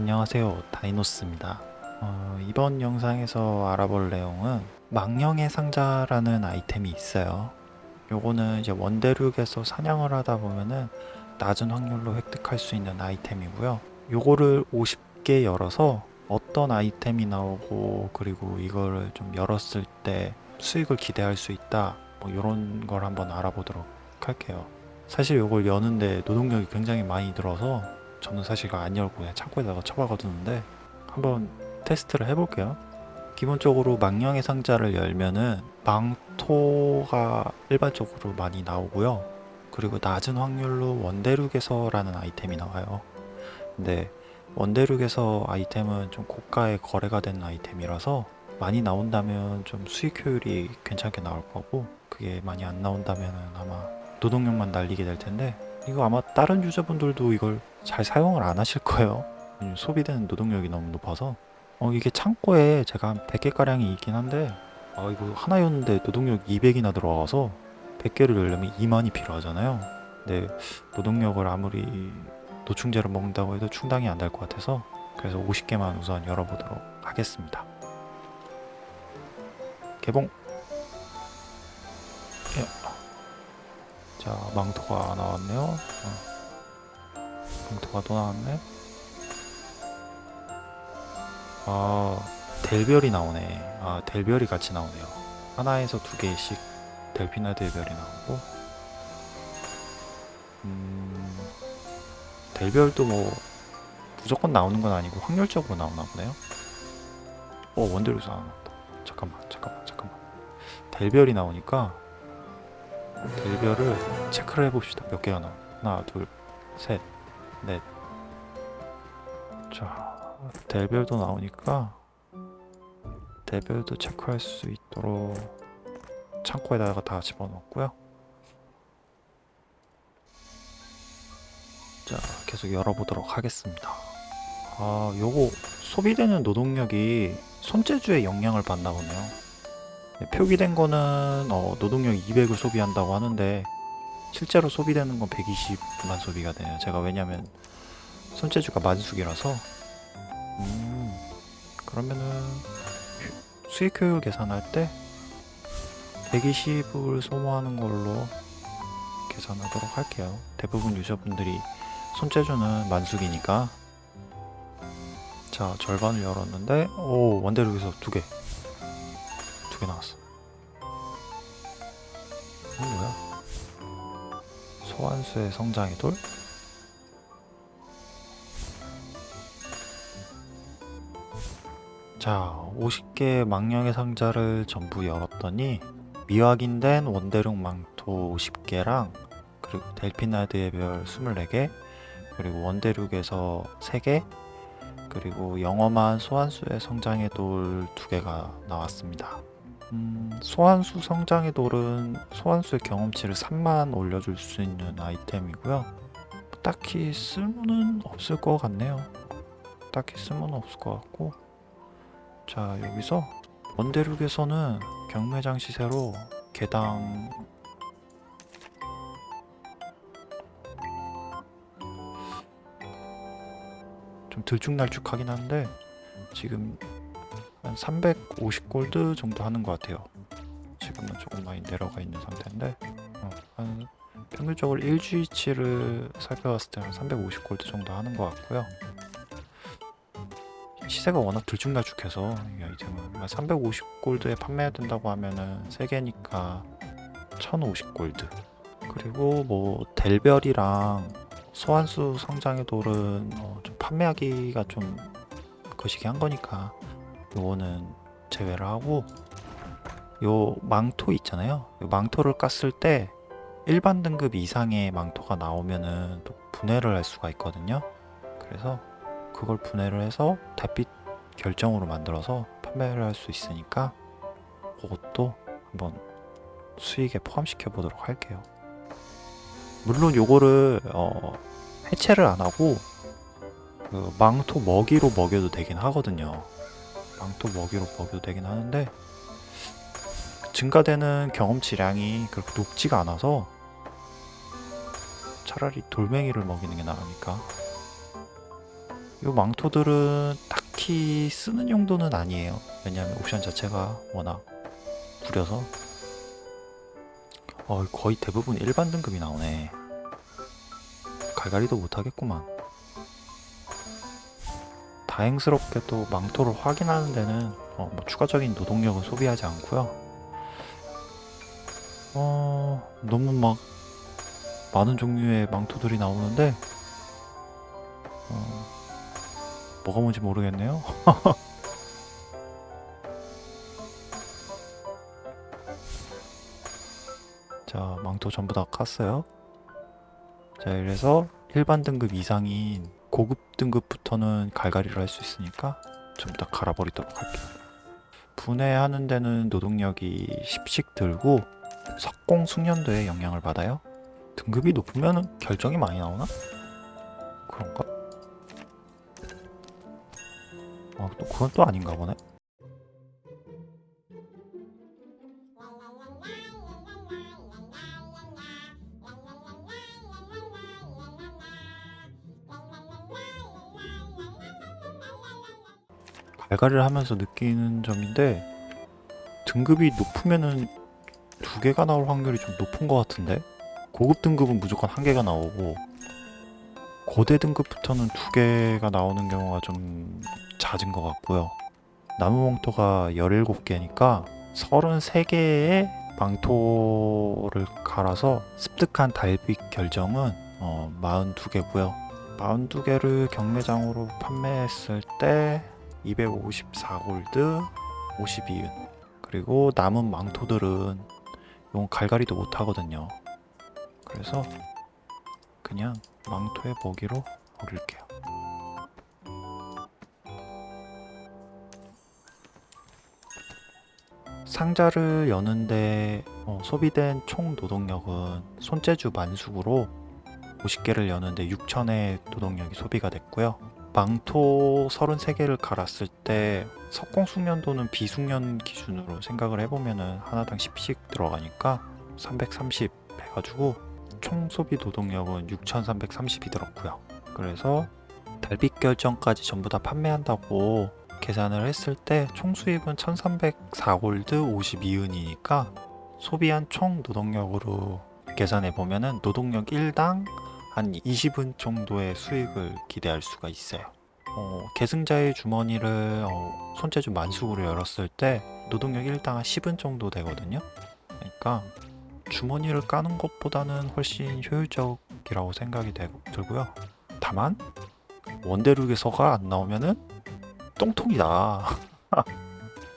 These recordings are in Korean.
안녕하세요. 다이노스입니다. 어, 이번 영상에서 알아볼 내용은 망령의 상자라는 아이템이 있어요. 요거는 이제 원대륙에서 사냥을 하다 보면은 낮은 확률로 획득할 수 있는 아이템이고요. 요거를 50개 열어서 어떤 아이템이 나오고 그리고 이거를 좀 열었을 때 수익을 기대할 수 있다. 뭐 이런 걸 한번 알아보도록 할게요. 사실 요걸 여는데 노동력이 굉장히 많이 들어서 저는 사실 이거 안 열고 그냥 창고에다가 처박아두는데 한번 테스트를 해볼게요. 기본적으로 망령의 상자를 열면은 망토가 일반적으로 많이 나오고요. 그리고 낮은 확률로 원대륙에서라는 아이템이 나와요. 근데 원대륙에서 아이템은 좀 고가의 거래가 되는 아이템이라서 많이 나온다면 좀 수익 효율이 괜찮게 나올 거고 그게 많이 안 나온다면 아마 노동력만 날리게 될 텐데 이거 아마 다른 유저분들도 이걸 잘 사용을 안 하실 거예요. 음, 소비되는 노동력이 너무 높아서. 어 이게 창고에 제가 한 100개 가량이 있긴 한데 아 이거 하나 였는데 노동력 200이나 들어가서 100개를 열려면 2만이 필요하잖아요. 근데 노동력을 아무리 노충제를 먹는다고 해도 충당이 안 될 것 같아서 그래서 50개만 우선 열어보도록 하겠습니다. 개봉 자 망토가 나왔네요. 어. 망토가 또 나왔네. 아 델별이 나오네. 아 델별이 같이 나오네요. 하나에서 두 개씩 델피나 델별이 나오고. 음 델별도 뭐 무조건 나오는 건 아니고 확률적으로 나오나 보네요. 어 나왔다. 잠깐만 잠깐만 잠깐만. 델별이 나오니까 델별을 체크를 해봅시다. 몇 개가 나와 하나 둘셋넷자 델별도 나오니까 델별도 체크할 수 있도록 창고에다가 다 집어넣었고요. 자 계속 열어보도록 하겠습니다. 아 요거 소비되는 노동력이 손재주에 영향을 받나 보네요. 네, 표기된 거는 어, 노동력 200을 소비한다고 하는데 실제로 소비되는 건 120만 소비가 되네요. 제가 왜냐면 손재주가 만숙이라서. 음 그러면은 수익 효율 계산할 때 120을 소모하는 걸로 계산하도록 할게요. 대부분 유저분들이 손재주는 만숙이니까. 자 절반을 열었는데 오 원대륙에서 두개. 두 개 나왔어? 이거 뭐야? 소환수의 성장의 돌? 자 50개의 망령의 상자를 전부 열었더니 미확인된 원대륙 망토 50개랑 그리고 델피나드의 별 24개 그리고 원대륙에서 3개 그리고 영험한 소환수의 성장의 돌 2개가 나왔습니다 음, 소환수 성장의 돌은 소환수의 경험치를 3만 올려줄 수 있는 아이템이고요. 딱히 쓸모는 없을 것 같네요. 딱히 쓸모는 없을 것 같고. 자 여기서 원대륙에서는 경매장 시세로 개당. 좀 들쭉날쭉하긴 한데 지금 한 350골드 정도 하는 것 같아요. 지금은 조금 많이 내려가 있는 상태인데 어, 한 평균적으로 1주이치를 살펴봤을 때는 350골드 정도 하는 것 같고요. 시세가 워낙 들쭉날쭉해서 이 아이템은 350골드에 판매해야 된다고 하면은 3개니까 1050골드. 그리고 뭐 델별이랑 소환수 성장의 돌은 어, 좀 판매하기가 좀 거시기 한 거니까 요거는 제외를 하고 요 망토 있잖아요. 요 망토를 깠을 때 일반 등급 이상의 망토가 나오면은 또 분해를 할 수가 있거든요. 그래서 그걸 분해를 해서 달빛 결정으로 만들어서 판매를 할 수 있으니까 그것도 한번 수익에 포함시켜 보도록 할게요. 물론 요거를 어, 해체를 안 하고 그 망토 먹이로 먹여도 되긴 하거든요 망토 먹이로 먹여도 되긴 하는데 증가되는 경험치량이 그렇게 높지가 않아서 차라리 돌멩이를 먹이는 게 나으니까 이 망토들은 딱히 쓰는 용도는 아니에요. 왜냐하면 옵션 자체가 워낙 구려서 어, 거의 대부분 일반 등급이 나오네. 갈갈이도 못하겠구만. 다행스럽게도 망토를 확인하는 데는 어, 뭐 추가적인 노동력은 소비하지 않고요. 어, 너무 막 많은 종류의 망토들이 나오는데 어, 뭐가 뭔지 모르겠네요. 자, 망토 전부 다 깠어요. 자, 이래서 일반 등급 이상인 고급 등급부터는 갈갈이를 할 수 있으니까 전부 다 갈아버리도록 할게요. 분해하는 데는 노동력이 10씩 들고 석공 숙련도에 영향을 받아요. 등급이 높으면 결정이 많이 나오나? 그런가? 아, 또 그건 또 아닌가 보네. 갈갈이를 하면서 느끼는 점인데 등급이 높으면은 두 개가 나올 확률이 좀 높은 것 같은데? 고급 등급은 무조건 한 개가 나오고 고대 등급부터는 두 개가 나오는 경우가 좀 잦은 것 같고요. 나무 망토가 17개니까 33개의 망토를 갈아서 습득한 달빛 결정은 어, 42개고요. 42개를 경매장으로 판매했을 때 254골드 52은. 그리고 남은 망토들은 용 갈갈이도 못하거든요. 그래서 그냥 망토의 먹이로 먹일게요. 상자를 여는데 어, 소비된 총 노동력은 손재주 만숙으로 50개를 여는데 6천의 노동력이 소비가 됐고요 망토 33개를 갈았을 때 석공 숙련도는 비숙련 기준으로 생각을 해보면은 하나당 10씩 들어가니까 330 해가지고 총 소비 노동력은 6330이 들었고요. 그래서 달빛 결정까지 전부 다 판매한다고 계산을 했을 때 총 수입은 1304골드 52은이니까 소비한 총 노동력으로 계산해 보면은 노동력 1당 한 20은 정도의 수익을 기대할 수가 있어요. 어, 계승자의 주머니를 어, 손재주 만숙으로 열었을 때 노동력 1당 한 10은 정도 되거든요. 그러니까 주머니를 까는 것보다는 훨씬 효율적이라고 생각이 되, 들고요. 다만 원대륙에서가 안 나오면은 똥통이다.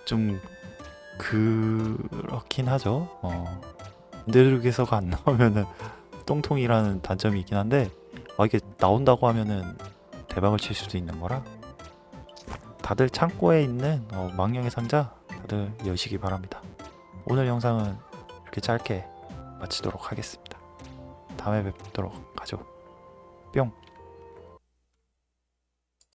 좀 그렇긴 하죠. 어, 원대륙에서가 안 나오면은 똥통이라는 단점이 있긴 한데 아, 이게 나온다고 하면은 대박을 칠 수도 있는 거라 다들 창고에 있는 어, 망령의 상자 다들 여시기 바랍니다. 오늘 영상은 이렇게 짧게 마치도록 하겠습니다. 다음에 뵙도록 하죠. 뿅!